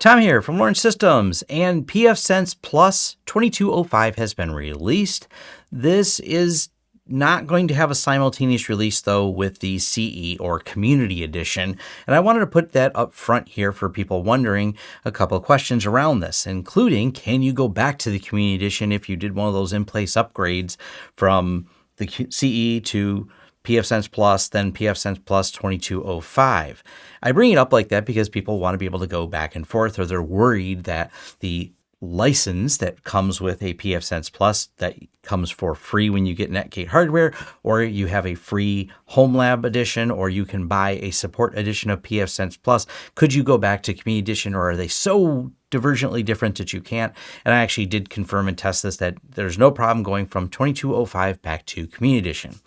Tom here from Lawrence Systems, and pfSense Plus 2205 has been released. This is not going to have a simultaneous release though with the CE or Community Edition, and I wanted to put that up front here for people wondering a couple of questions around this, including can you go back to the Community Edition if you did one of those in-place upgrades from the CE to pfSense Plus, then pfSense Plus 2205. I bring it up like that because people want to be able to go back and forth or they're worried that the license that comes with a pfSense Plus that comes for free when you get Netgate hardware, or you have a free Home Lab edition, or you can buy a support edition of pfSense Plus. Could you go back to Community Edition, or are they so divergently different that you can't? And I actually did confirm and test this that there's no problem going from 2205 back to Community Edition.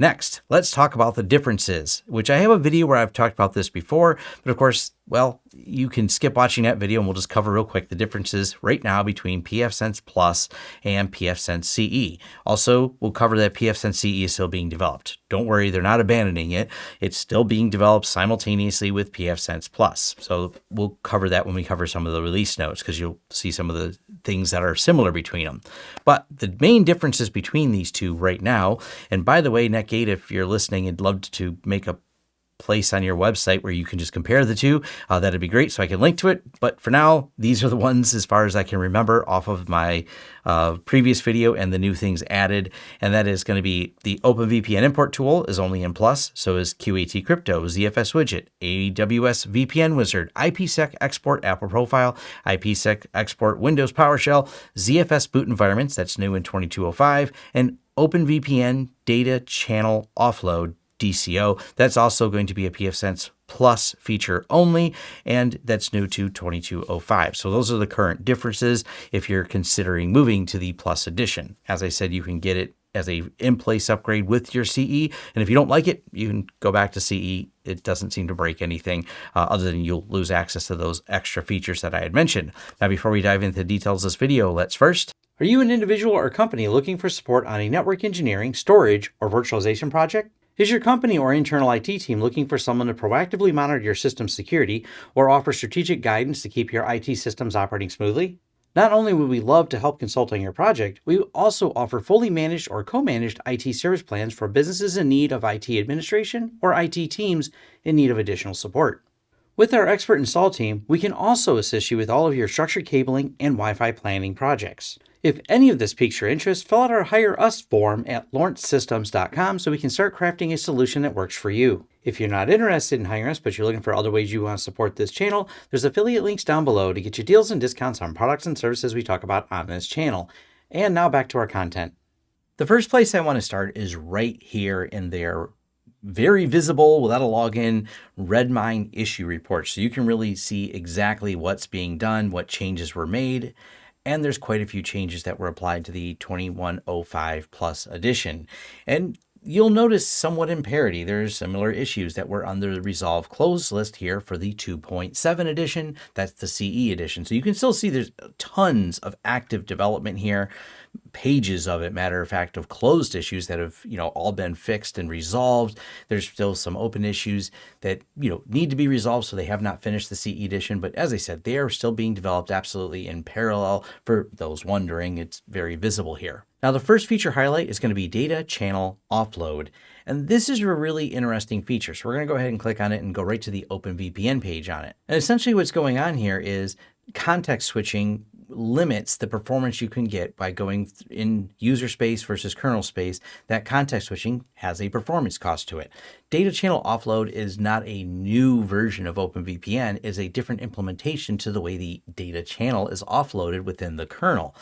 Next, let's talk about the differences, which I have a video where I've talked about this before, but of course, well, you can skip watching that video and we'll just cover real quick the differences right now between pfSense Plus and pfSense CE. Also, we'll cover that pfSense CE is still being developed. Don't worry, they're not abandoning it. It's still being developed simultaneously with pfSense Plus. So we'll cover that when we cover some of the release notes because you'll see some of the things that are similar between them. But the main differences between these two right now, and by the way, Netgate, if you're listening, I'd love to make a place on your website where you can just compare the two. Uh, that'd be great so I can link to it. But for now, these are the ones as far as I can remember off of my uh, previous video and the new things added. And that is going to be the OpenVPN import tool is only in plus. So is QAT Crypto, ZFS Widget, AWS VPN Wizard, IPsec Export Apple Profile, IPsec Export Windows PowerShell, ZFS Boot Environments, that's new in 2205, and OpenVPN Data Channel Offload DCO. That's also going to be a pfSense Plus feature only, and that's new to 2205. So those are the current differences if you're considering moving to the Plus edition. As I said, you can get it as a in-place upgrade with your CE, and if you don't like it, you can go back to CE. It doesn't seem to break anything uh, other than you'll lose access to those extra features that I had mentioned. Now, before we dive into the details of this video, let's first are you an individual or company looking for support on a network engineering, storage, or virtualization project? Is your company or internal IT team looking for someone to proactively monitor your system's security or offer strategic guidance to keep your IT systems operating smoothly? Not only would we love to help consult on your project, we also offer fully managed or co-managed IT service plans for businesses in need of IT administration or IT teams in need of additional support. With our expert install team, we can also assist you with all of your structured cabling and Wi-Fi planning projects. If any of this piques your interest, fill out our Hire Us form at lawrencesystems.com so we can start crafting a solution that works for you. If you're not interested in hiring us, but you're looking for other ways you want to support this channel, there's affiliate links down below to get you deals and discounts on products and services we talk about on this channel. And now back to our content. The first place I want to start is right here in their very visible without a login Redmine issue report. So you can really see exactly what's being done, what changes were made, and there's quite a few changes that were applied to the 2105 Plus edition. And you'll notice somewhat in parity, there's similar issues that were under the Resolve closed list here for the 2.7 edition. That's the CE edition. So you can still see there's tons of active development here pages of it, matter of fact, of closed issues that have, you know, all been fixed and resolved. There's still some open issues that, you know, need to be resolved, so they have not finished the CE edition. But as I said, they are still being developed absolutely in parallel. For those wondering, it's very visible here. Now, the first feature highlight is going to be data channel offload. And this is a really interesting feature. So we're going to go ahead and click on it and go right to the OpenVPN page on it. And essentially what's going on here is context switching limits the performance you can get by going in user space versus kernel space, that context switching has a performance cost to it. Data channel offload is not a new version of OpenVPN, is a different implementation to the way the data channel is offloaded within the kernel.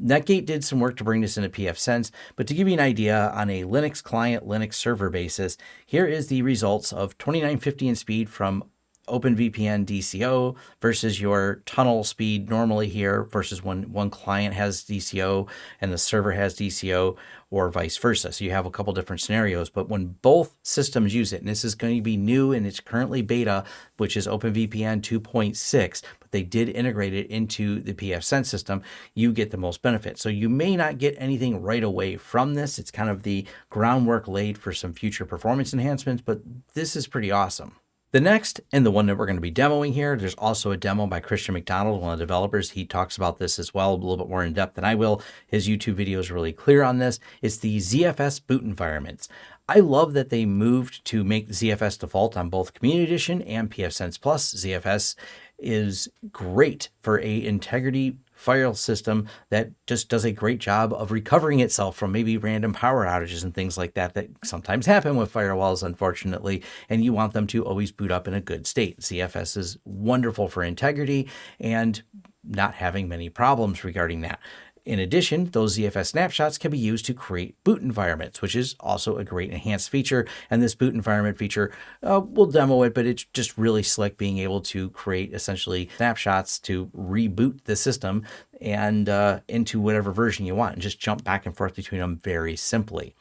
Netgate did some work to bring this into pfSense, but to give you an idea on a Linux client, Linux server basis, here is the results of 2950 in speed from OpenVPN DCO versus your tunnel speed normally here versus when one client has DCO and the server has DCO or vice versa. So you have a couple different scenarios, but when both systems use it, and this is going to be new and it's currently beta, which is OpenVPN 2.6, but they did integrate it into the pfSense system, you get the most benefit. So you may not get anything right away from this. It's kind of the groundwork laid for some future performance enhancements, but this is pretty awesome. The next, and the one that we're going to be demoing here, there's also a demo by Christian McDonald, one of the developers. He talks about this as well, a little bit more in depth than I will. His YouTube video is really clear on this. It's the ZFS boot environments. I love that they moved to make ZFS default on both Community Edition and pfSense Plus. ZFS is great for a integrity file system that just does a great job of recovering itself from maybe random power outages and things like that that sometimes happen with firewalls, unfortunately, and you want them to always boot up in a good state. ZFS is wonderful for integrity and not having many problems regarding that. In addition, those ZFS snapshots can be used to create boot environments, which is also a great enhanced feature. And this boot environment feature, uh, we'll demo it, but it's just really slick being able to create essentially snapshots to reboot the system and uh, into whatever version you want and just jump back and forth between them very simply.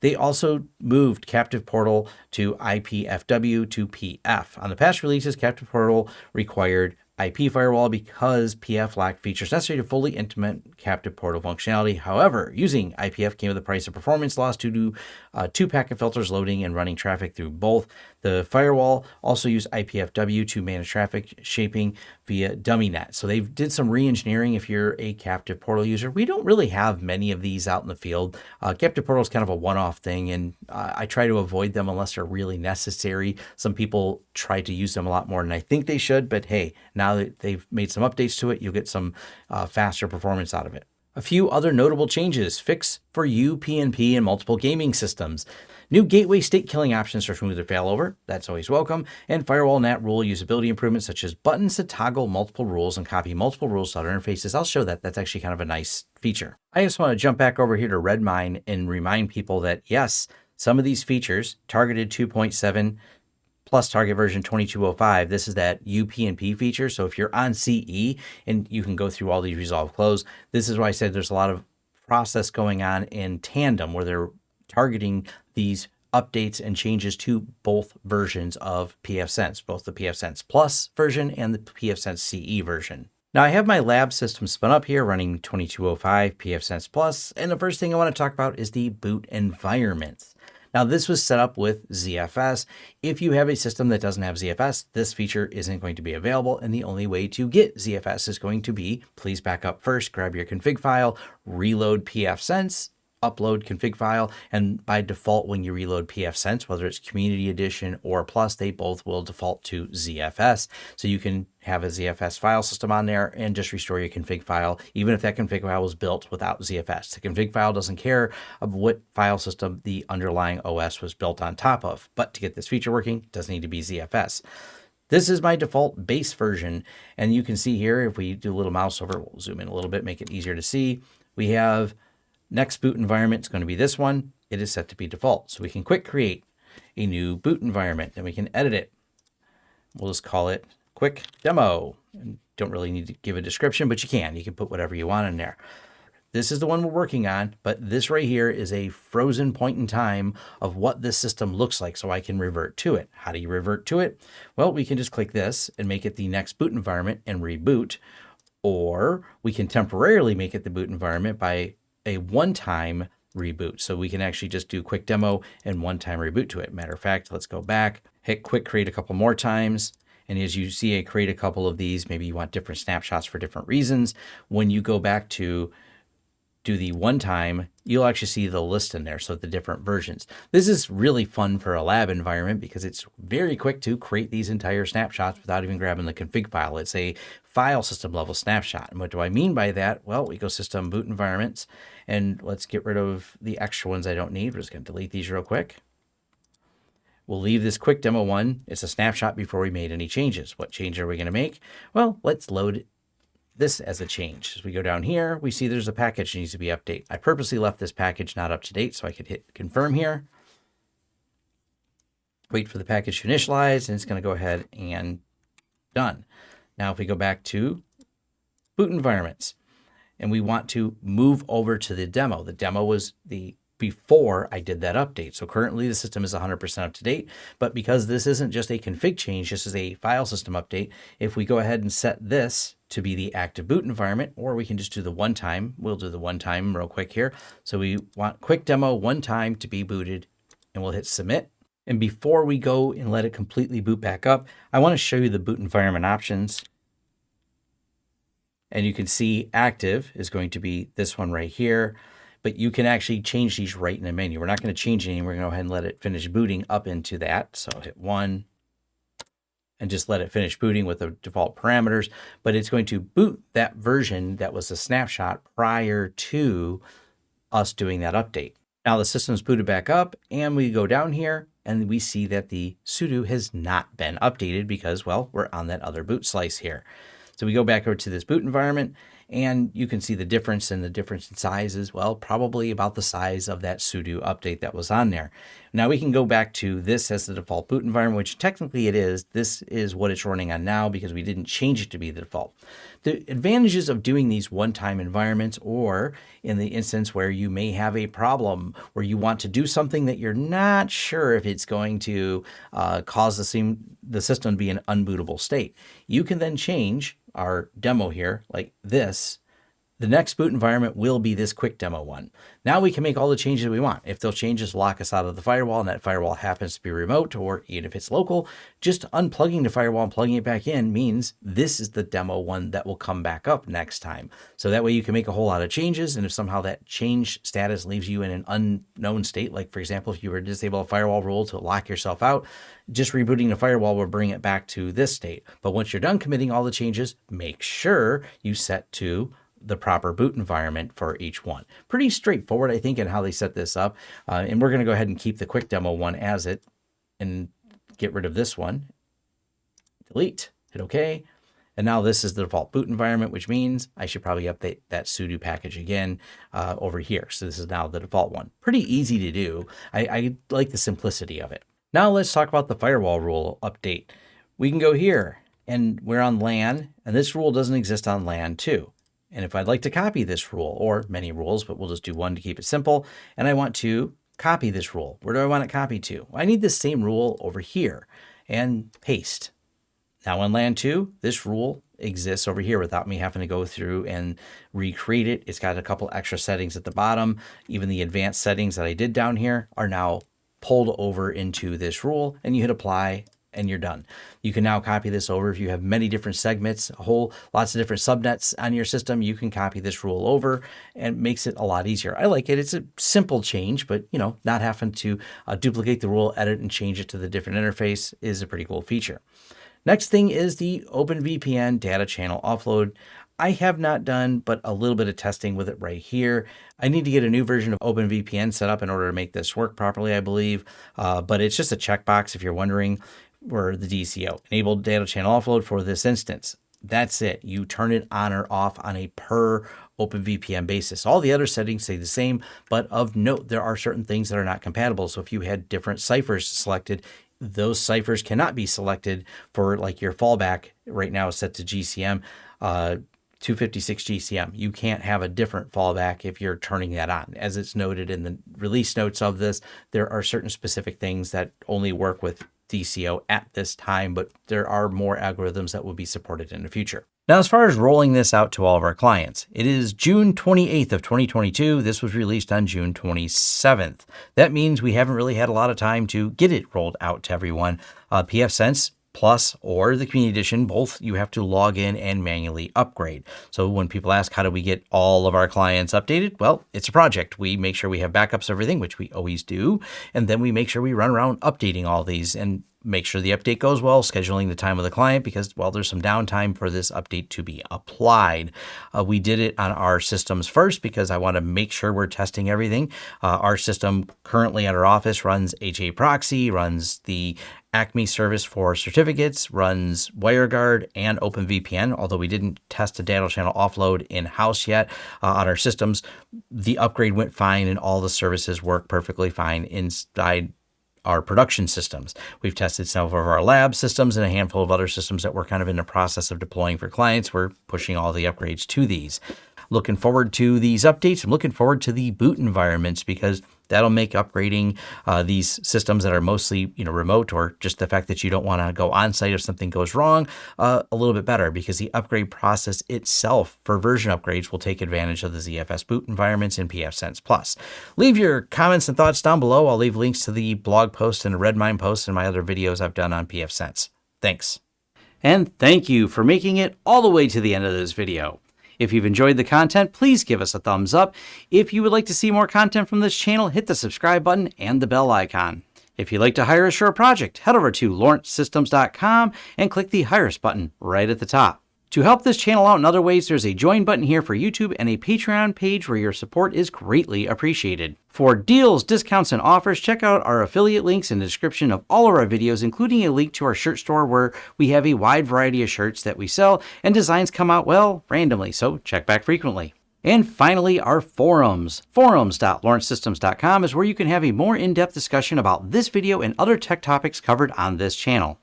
They also moved Captive Portal to IPFW to PF. On the past releases, Captive Portal required IP firewall because PF lacked features necessary to fully implement captive portal functionality. However, using IPF came with a price of performance loss due to uh, two packet filters loading and running traffic through both. The firewall also used IPFW to manage traffic shaping via dummy DummyNet. So they did some re-engineering if you're a captive portal user. We don't really have many of these out in the field. Uh, captive portal is kind of a one-off thing, and uh, I try to avoid them unless they're really necessary. Some people try to use them a lot more than I think they should, but hey, now that they've made some updates to it, you'll get some uh, faster performance out of it. A few other notable changes, fix for UPnP and multiple gaming systems. New gateway state killing options for smoother failover, that's always welcome, and firewall NAT rule usability improvements such as buttons to toggle multiple rules and copy multiple rules to other interfaces. I'll show that. That's actually kind of a nice feature. I just want to jump back over here to Redmine and remind people that yes, some of these features, targeted 2.7 plus target version 2205. This is that UPnP feature. So if you're on CE and you can go through all these resolve close, this is why I said there's a lot of process going on in tandem where they're targeting these updates and changes to both versions of pfSense, both the pfSense Plus version and the pfSense CE version. Now I have my lab system spun up here running 2205 pfSense Plus, and the first thing I want to talk about is the boot environment. Now this was set up with ZFS. If you have a system that doesn't have ZFS, this feature isn't going to be available. And the only way to get ZFS is going to be, please back up first, grab your config file, reload pfSense, upload config file. And by default, when you reload pfSense, whether it's community edition or plus, they both will default to ZFS. So you can have a ZFS file system on there and just restore your config file, even if that config file was built without ZFS. The config file doesn't care of what file system the underlying OS was built on top of. But to get this feature working, it does need to be ZFS. This is my default base version. And you can see here, if we do a little mouse over, we'll zoom in a little bit, make it easier to see. We have Next boot environment is going to be this one. It is set to be default. So we can quick create a new boot environment and we can edit it. We'll just call it quick demo. And don't really need to give a description, but you can. You can put whatever you want in there. This is the one we're working on, but this right here is a frozen point in time of what this system looks like so I can revert to it. How do you revert to it? Well, we can just click this and make it the next boot environment and reboot, or we can temporarily make it the boot environment by a one-time reboot. So we can actually just do quick demo and one-time reboot to it. Matter of fact, let's go back, hit quick create a couple more times. And as you see, I create a couple of these. Maybe you want different snapshots for different reasons. When you go back to do the one time, you'll actually see the list in there. So the different versions. This is really fun for a lab environment because it's very quick to create these entire snapshots without even grabbing the config file. It's a file system level snapshot. And what do I mean by that? Well, ecosystem boot environments, and let's get rid of the extra ones I don't need. We're just going to delete these real quick. We'll leave this quick demo one. It's a snapshot before we made any changes. What change are we going to make? Well, let's load this as a change. As we go down here, we see there's a package that needs to be updated. I purposely left this package not up to date so I could hit confirm here. Wait for the package to initialize, and it's going to go ahead and done. Now, if we go back to boot environments, and we want to move over to the demo. The demo was the before I did that update. So currently the system is 100% up to date, but because this isn't just a config change, this is a file system update, if we go ahead and set this to be the active boot environment, or we can just do the one time, we'll do the one time real quick here. So we want quick demo one time to be booted and we'll hit submit. And before we go and let it completely boot back up, I want to show you the boot environment options. And you can see active is going to be this one right here, but you can actually change these right in the menu. We're not going to change anything. We're going to go ahead and let it finish booting up into that. So hit one and just let it finish booting with the default parameters, but it's going to boot that version that was a snapshot prior to us doing that update. Now the system's booted back up and we go down here and we see that the sudo has not been updated because, well, we're on that other boot slice here. So we go back over to this boot environment and you can see the difference and the difference in size as well, probably about the size of that sudo update that was on there. Now we can go back to this as the default boot environment, which technically it is. This is what it's running on now because we didn't change it to be the default. The advantages of doing these one-time environments or in the instance where you may have a problem where you want to do something that you're not sure if it's going to uh, cause the, same, the system to be an unbootable state. You can then change our demo here like this the next boot environment will be this quick demo one. Now we can make all the changes we want. If those changes lock us out of the firewall and that firewall happens to be remote or even if it's local, just unplugging the firewall and plugging it back in means this is the demo one that will come back up next time. So that way you can make a whole lot of changes. And if somehow that change status leaves you in an unknown state, like for example, if you were to disable a firewall rule to lock yourself out, just rebooting the firewall will bring it back to this state. But once you're done committing all the changes, make sure you set to the proper boot environment for each one. Pretty straightforward, I think, in how they set this up. Uh, and we're going to go ahead and keep the quick demo one as it and get rid of this one. Delete, hit OK. And now this is the default boot environment, which means I should probably update that sudo package again uh, over here. So this is now the default one. Pretty easy to do. I, I like the simplicity of it. Now let's talk about the firewall rule update. We can go here and we're on LAN, and this rule doesn't exist on LAN too. And if I'd like to copy this rule, or many rules, but we'll just do one to keep it simple, and I want to copy this rule, where do I want it copied to? I need the same rule over here, and paste. Now in LAN 2, this rule exists over here without me having to go through and recreate it. It's got a couple extra settings at the bottom. Even the advanced settings that I did down here are now pulled over into this rule, and you hit apply, and you're done. You can now copy this over. If you have many different segments, a whole lots of different subnets on your system, you can copy this rule over and makes it a lot easier. I like it. It's a simple change, but you know, not having to uh, duplicate the rule, edit and change it to the different interface is a pretty cool feature. Next thing is the OpenVPN data channel offload. I have not done, but a little bit of testing with it right here. I need to get a new version of OpenVPN set up in order to make this work properly, I believe. Uh, but it's just a checkbox if you're wondering or the DCO, enabled data channel offload for this instance. That's it. You turn it on or off on a per OpenVPN basis. All the other settings stay the same, but of note, there are certain things that are not compatible. So if you had different ciphers selected, those ciphers cannot be selected for like your fallback right now is set to GCM. Uh, 256 GCM. You can't have a different fallback if you're turning that on. As it's noted in the release notes of this, there are certain specific things that only work with DCO at this time, but there are more algorithms that will be supported in the future. Now, as far as rolling this out to all of our clients, it is June 28th of 2022. This was released on June 27th. That means we haven't really had a lot of time to get it rolled out to everyone. Uh, pfSense Plus or the Community Edition, both you have to log in and manually upgrade. So when people ask, how do we get all of our clients updated? Well, it's a project. We make sure we have backups of everything, which we always do. And then we make sure we run around updating all these and make sure the update goes well, scheduling the time of the client because, well, there's some downtime for this update to be applied. Uh, we did it on our systems first because I want to make sure we're testing everything. Uh, our system currently at our office runs HA Proxy, runs the Acme service for certificates, runs WireGuard and OpenVPN, although we didn't test a data channel offload in-house yet uh, on our systems. The upgrade went fine and all the services work perfectly fine inside our production systems. We've tested some of our lab systems and a handful of other systems that we're kind of in the process of deploying for clients. We're pushing all the upgrades to these. Looking forward to these updates. I'm looking forward to the boot environments because That'll make upgrading uh, these systems that are mostly you know remote or just the fact that you don't want to go on site if something goes wrong uh, a little bit better because the upgrade process itself for version upgrades will take advantage of the ZFS boot environments in pfSense Plus. Leave your comments and thoughts down below. I'll leave links to the blog post and Redmine post and my other videos I've done on pfSense. Thanks. And thank you for making it all the way to the end of this video. If you've enjoyed the content, please give us a thumbs up. If you would like to see more content from this channel, hit the subscribe button and the bell icon. If you'd like to hire a project, head over to lawrencesystems.com and click the Hire Us button right at the top. To help this channel out in other ways, there's a join button here for YouTube and a Patreon page where your support is greatly appreciated. For deals, discounts, and offers, check out our affiliate links in the description of all of our videos, including a link to our shirt store where we have a wide variety of shirts that we sell and designs come out, well, randomly, so check back frequently. And finally, our forums. Forums.lawrencesystems.com is where you can have a more in-depth discussion about this video and other tech topics covered on this channel.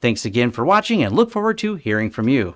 Thanks again for watching and look forward to hearing from you.